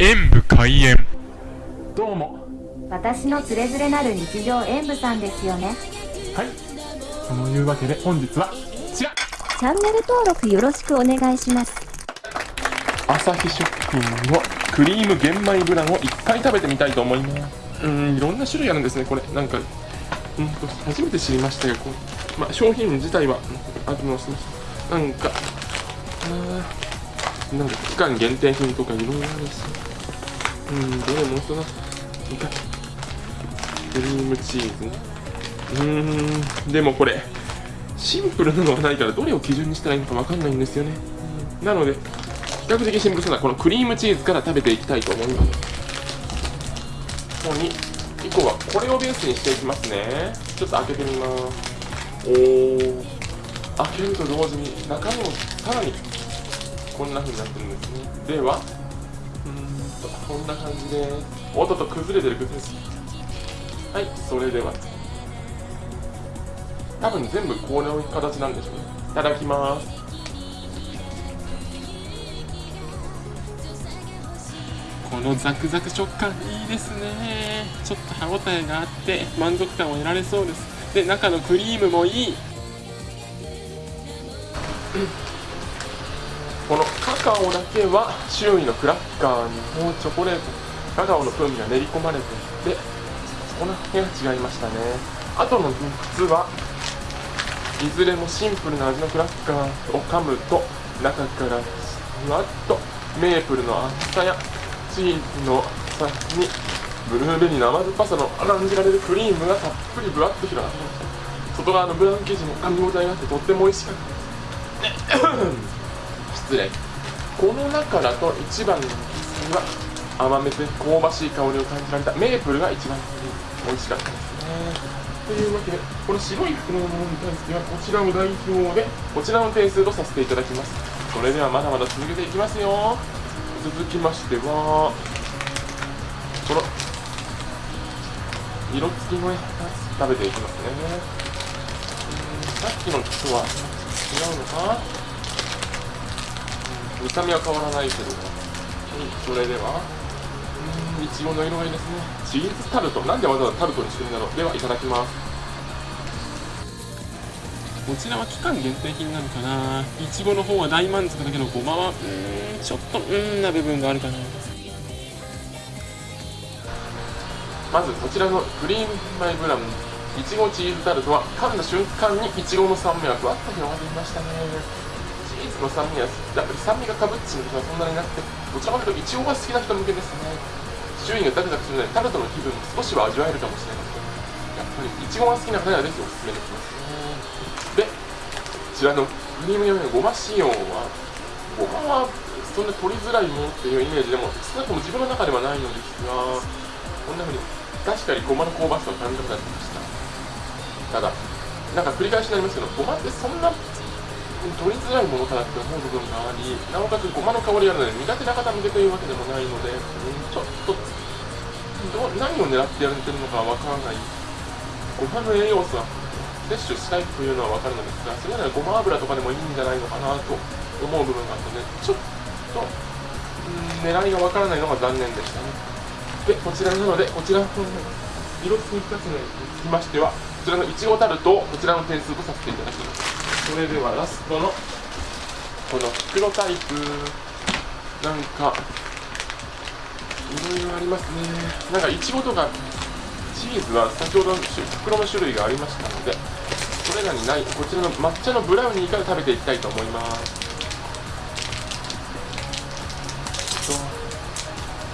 演武開演。どうも。私のつれづれなる日常演舞さんですよね。はい。そのいうわけで本日はこちら。チャンネル登録よろしくお願いします。朝日食品のクリーム玄米ブランをいっぱい食べてみたいと思います。うんいろんな種類あるんですねこれ。なんかうんと初めて知りましたよこう、まあ、商品自体はうんありましたなんかあーなんか期間限定品とかいろいろあるし。うんどれもそのいかクリームチーズね。うーんでもこれシンプルなのがないからどれを基準にしたらいいのかわかんないんですよね、なので比較的シンプルそうなこのクリームチーズから食べていきたいと思います。ここに1個はこれをベースにしていきますね。ちょっと開けてみます。おー。開けると同時に中身もさらにこんな風になってるんですね。ではうーんとこんな感じで。すおっとっと崩れてる。崩れてるはい。それでは。多分全部この形なんでしょうね。いただきます。このザクザク食感いいですね。ちょっと歯ごたえがあって満足感を得られそうです。で中のクリームもいいカオだけは周囲のクラッカーにもうチョコレートカカオの風味が練り込まれていてそこの辺が違いましたね。あとの3つはいずれもシンプルな味のクラッカーを噛むと中からふわっとメープルの厚さやチーズの厚さにブルーベリーの甘酸っぱさの感じられるクリームがたっぷりぶわっと広がってました外側のブラウン生地も噛み応えがあってとっても美味しかったです。失礼。この中だと一番のは甘めで香ばしい香りを感じられたメープルが一番美味しかったですね。というわけでこの白い袋のものに対してはこちらを代表でこちらの点数とさせていただきます。それではまだまだ続けていきますよ続きましてはこの色付きのやつ食べていきますね。さっきのとは違うのか？見た目は変わらないけどはいそれではうんいちごの色がいいですね。チーズタルトなんでわざわざタルトにしてるんだろう。ではいただきます。こちらは期間限定品なのかな。いちごの方は大満足だけどごまはうんちょっとうんな部分があるかな。まずこちらのクリームマイブラウンいちごチーズタルトは噛んだ瞬間にいちごの酸味がふわっと広がりましたね。の酸味はやっぱり酸味がかぶっちゃうことはそんなになくてどちらかというといちごが好きな人向けですね。周囲がザクザクするのでタルトの気分も少しは味わえるかもしれませんやっぱりいちごが好きな方にはぜひおすすめできますね。でこちらのクリーム用のごま仕様はごまはそんな取りづらいものっていうイメージでも少なくとも自分の中ではないのですがこんな風に確かにごまの香ばしさを感じなくなってきましたただなんか繰り返しになりますけどごまってそんな取りづらいものかなって思う部分がありなおかつごまの香りがあるので苦手な方向けというわけでもないので、ちょっとど何を狙ってやってるのかわからない。ごまの栄養素は摂取したいというのは分かるのですがそれならごま油とかでもいいんじゃないのかなと思う部分があったのでちょっと、ん、狙いが分からないのが残念でしたね。でこちらなのでこちらの色付き2つにつきましてはこちらのいちごタルトをこちらの点数とさせていただきます。それではラストのこの袋タイプ。なんかいろいろありますね。なんかいちごとかチーズは先ほど袋の種類がありましたのでそれらにないこちらの抹茶のブラウニーから食べていきたいと思います。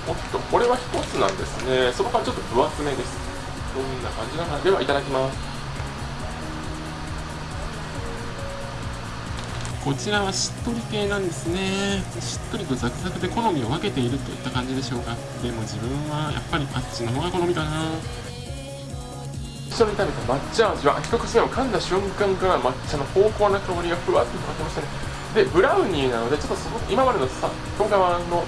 おっとこれは1つなんですね。そこからちょっと分厚めです。どんな感じなのかではいただきます。こちらはしっとり系なんですね。しっとりとザクザクで好みを分けているといった感じでしょうか。でも自分はやっぱりあっちの方が好みかな。一緒に食べた抹茶味は一口目を噛んだ瞬間から抹茶の濃厚な香りがふわっと広がってましたね。でブラウニーなのでちょっとすごく今までのさ外側の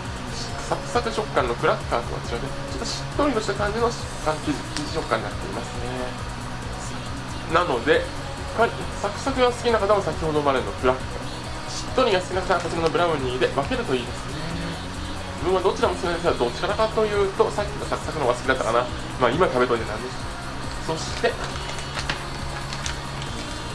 サクサク食感のクラッカーとは違ってちょっとしっとりとした感じの生地生地食感になっていますね。なのでサクサクが好きな方は先ほどまでのクラッカー。しっとりが好きな方はこちらのブラウニーで分けるといいですね自分はどちらも好きなんですがどちらかというとさっきのサクサクの方が好きだったかなまあ今食べといてなんです。そして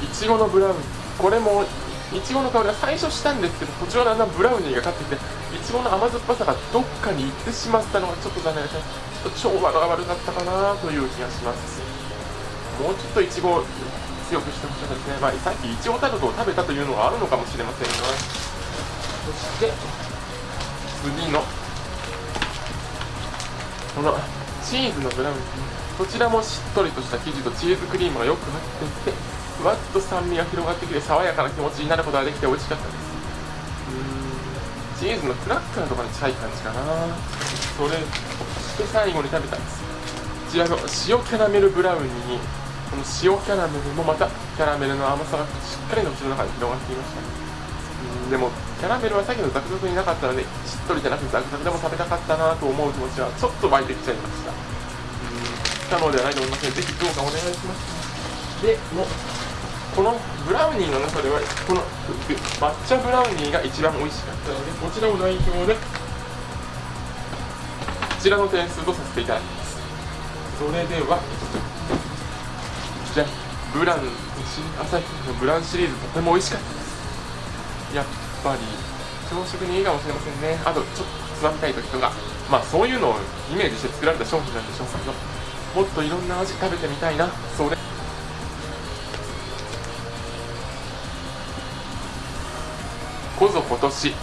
いちごのブラウン。これもいちごの香りは最初したんですけど途中はだんだんブラウニーが勝ってきていちごの甘酸っぱさがどっかに行ってしまったのがちょっと残念ですね。ちょっと調和が悪かったかなという気がします。もうちょっといちご強くしてほしかったですね。まあさっきいちごタルトを食べたというのがあるのかもしれませんがそして次の。このチーズのブラウンこちらもしっとりとした生地とチーズクリームがよく入っていてふわっと酸味が広がってきて爽やかな気持ちになることができて美味しかったです。うん。チーズのクラッカーとかに近い感じかな。それそして最後に食べたんです。こちらの塩キャラメルブラウニー。にこの塩キャラメルもまたキャラメルの甘さがしっかりと口の中に広がっていましたうん。でもキャラメルはさっきのザクザクになかったのでしっとりじゃなくてザクザクでも食べたかったなと思う気持ちはちょっと湧いてきちゃいました。うん不可能ではないと思いますのでぜひどうかお願いします。でもうこのブラウニーの中ではこの抹茶ブラウニーが一番美味しかったのでこちらを代表でこちらの点数とさせていただきます。それではじゃあブラン新朝日のブランシリーズとても美味しかったです。やっぱり朝食にいいかもしれませんね。あとちょっとつまみたい時とか。まあそういうのをイメージして作られた商品なんでしょうけど。もっといろんな味食べてみたいな。それ。こぞ今年。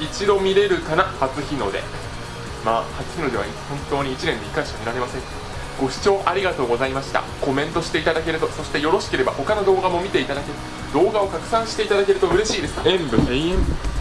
一度見れるかな？初日の出。まあ初日の出は本当に1年で1回しか見られません。ご視聴ありがとうございました。コメントしていただけるとそしてよろしければ他の動画も見ていただける動画を拡散していただけると嬉しいです。演武永遠。